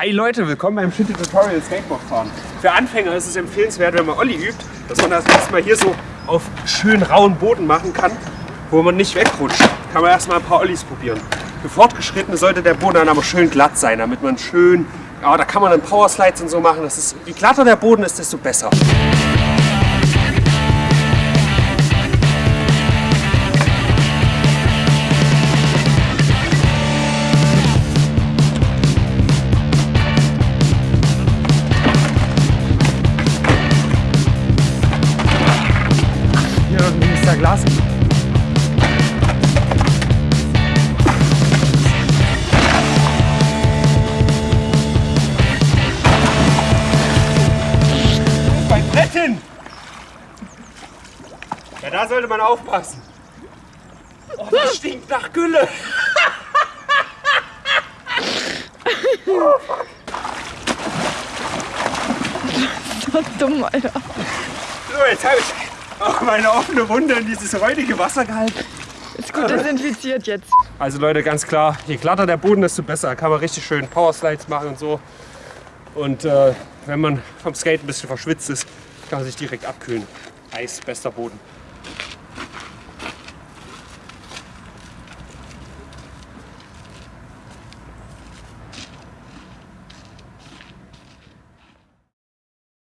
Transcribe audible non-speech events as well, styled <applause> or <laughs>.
Hi Leute, willkommen beim Shitty Tutorial Skateboard fahren. Für Anfänger ist es empfehlenswert, wenn man Olli übt, dass man das erstmal hier so auf schön rauen Boden machen kann, wo man nicht wegrutscht. Kann man erstmal ein paar Ollis probieren. Für Fortgeschrittene sollte der Boden dann aber schön glatt sein, damit man schön, ja, da kann man dann Powerslides und so machen. Das ist, je glatter der Boden ist, desto besser. Ist da Glas. Bei Bretten! Ja, da sollte man aufpassen. Oh, das stinkt nach Gülle. So <laughs> dumm, Alter. So, jetzt habe ich auch <laughs> meine offene Wunde in dieses räudige Wasser gehalten. Ist gut desinfiziert jetzt. Also Leute, ganz klar, je glatter der Boden, desto besser. Kann man richtig schön Powerslides machen und so. Und äh, wenn man vom Skate ein bisschen verschwitzt ist, kann man sich direkt abkühlen. Eis, bester Boden.